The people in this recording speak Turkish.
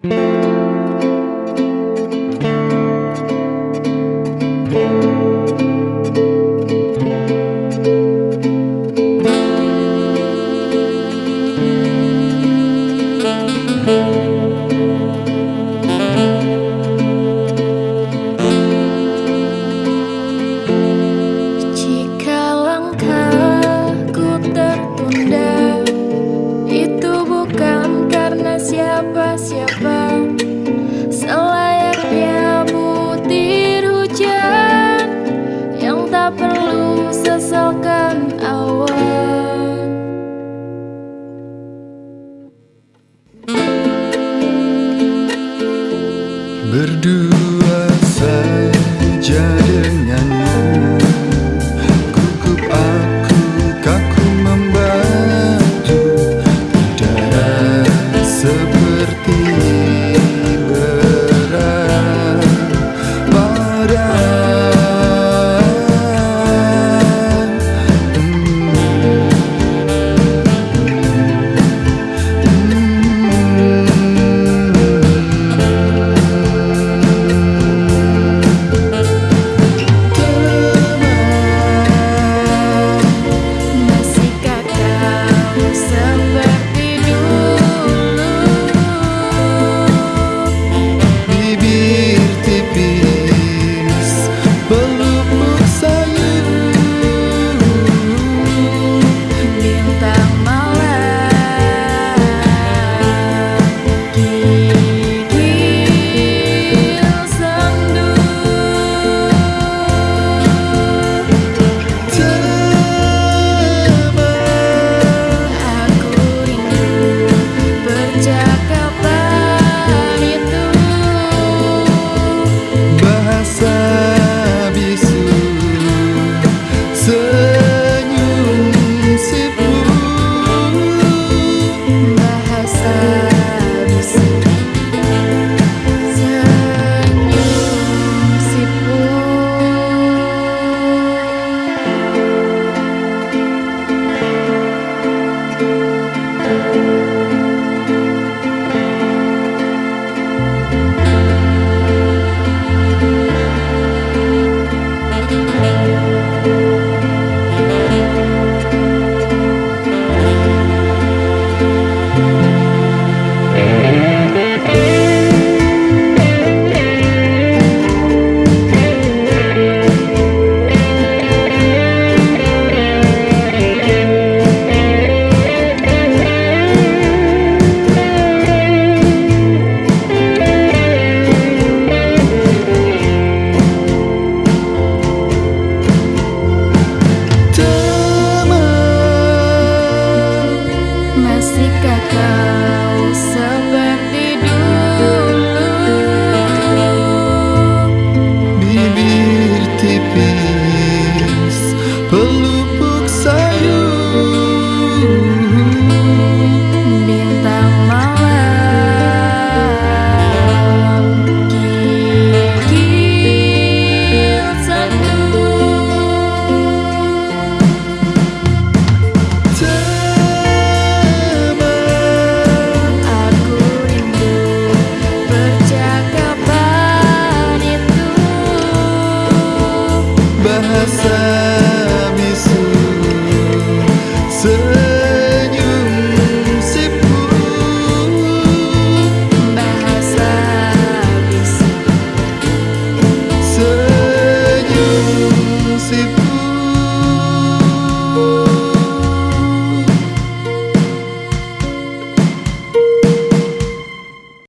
thank mm -hmm. you Masihkah kau seperti dulu Bibir tipis peluk